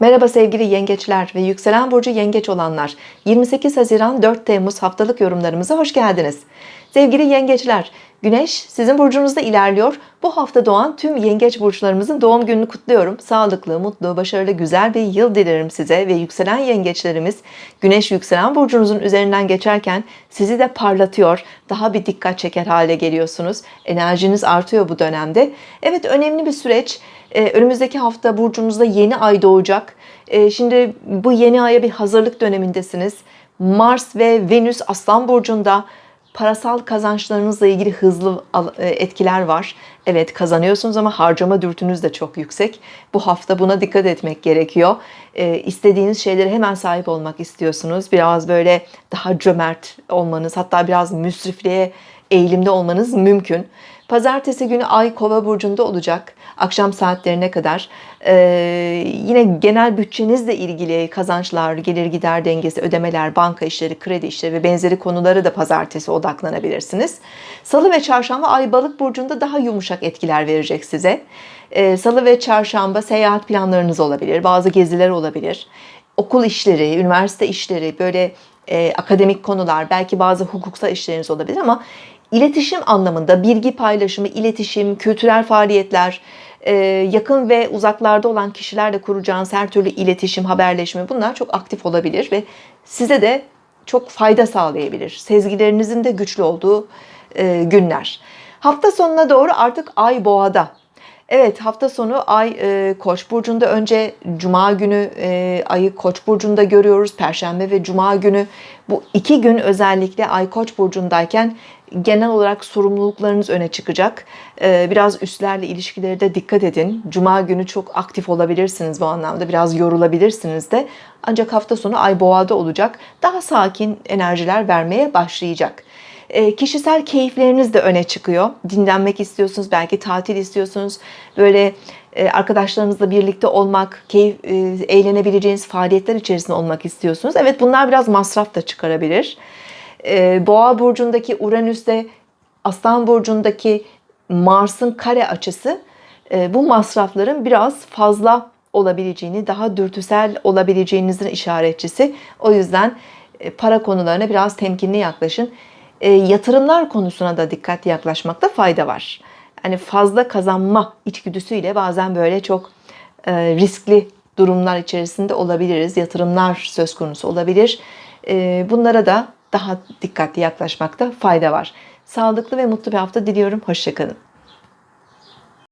Merhaba sevgili yengeçler ve yükselen burcu yengeç olanlar. 28 Haziran 4 Temmuz haftalık yorumlarımıza hoş geldiniz. Sevgili yengeçler Güneş sizin burcunuzda ilerliyor bu hafta doğan tüm yengeç burçlarımızın doğum gününü kutluyorum. Sağlıklı mutlu başarılı güzel bir yıl dilerim size ve yükselen yengeçlerimiz Güneş yükselen burcunuzun üzerinden geçerken sizi de parlatıyor. Daha bir dikkat çeker hale geliyorsunuz. Enerjiniz artıyor bu dönemde. Evet önemli bir süreç. Ee, önümüzdeki hafta burcunuzda yeni ay doğacak. Ee, şimdi bu yeni aya bir hazırlık dönemindesiniz. Mars ve Venüs Aslan burcunda parasal kazançlarınızla ilgili hızlı e, etkiler var. Evet kazanıyorsunuz ama harcama dürtünüz de çok yüksek. Bu hafta buna dikkat etmek gerekiyor. Ee, istediğiniz şeylere hemen sahip olmak istiyorsunuz. Biraz böyle daha cömert olmanız hatta biraz müsrifliğe eğilimde olmanız mümkün. Pazartesi günü Ay Kova burcunda olacak. Akşam saatlerine kadar. Ee, yine genel bütçenizle ilgili kazançlar, gelir gider dengesi, ödemeler, banka işleri, kredi işleri ve benzeri konuları da pazartesi odaklanabilirsiniz. Salı ve çarşamba Ay Balık burcunda daha yumuşak etkiler verecek size. Ee, Salı ve çarşamba seyahat planlarınız olabilir, bazı geziler olabilir. Okul işleri, üniversite işleri, böyle e, akademik konular, belki bazı hukuksal işleriniz olabilir ama iletişim anlamında bilgi paylaşımı, iletişim, kültürel faaliyetler, e, yakın ve uzaklarda olan kişilerle kuracağınız her türlü iletişim, haberleşme bunlar çok aktif olabilir ve size de çok fayda sağlayabilir. Sezgilerinizin de güçlü olduğu e, günler. Hafta sonuna doğru artık ay boğada. Evet hafta sonu ay e, koç burcunda. Önce cuma günü e, ayı koç burcunda görüyoruz. Perşembe ve cuma günü. Bu iki gün özellikle ay koç burcundayken genel olarak sorumluluklarınız öne çıkacak. E, biraz üstlerle ilişkileri de dikkat edin. Cuma günü çok aktif olabilirsiniz bu anlamda. Biraz yorulabilirsiniz de. Ancak hafta sonu ay boğada olacak. Daha sakin enerjiler vermeye başlayacak e, kişisel keyifleriniz de öne çıkıyor. Dinlenmek istiyorsunuz, belki tatil istiyorsunuz. Böyle e, arkadaşlarınızla birlikte olmak, keyif, e, eğlenebileceğiniz faaliyetler içerisinde olmak istiyorsunuz. Evet bunlar biraz masraf da çıkarabilir. Boğa burcundaki Uranüs'te Aslan burcundaki Mars'ın kare açısı bu masrafların biraz fazla olabileceğini, daha dürtüsel olabileceğinizin işaretçisi. O yüzden para konularına biraz temkinli yaklaşın e, yatırımlar konusuna da dikkatli yaklaşmakta fayda var. Yani fazla kazanma içgüdüsüyle bazen böyle çok e, riskli durumlar içerisinde olabiliriz. Yatırımlar söz konusu olabilir. E, bunlara da daha dikkatli yaklaşmakta fayda var. Sağlıklı ve mutlu bir hafta diliyorum. Hoşçakalın.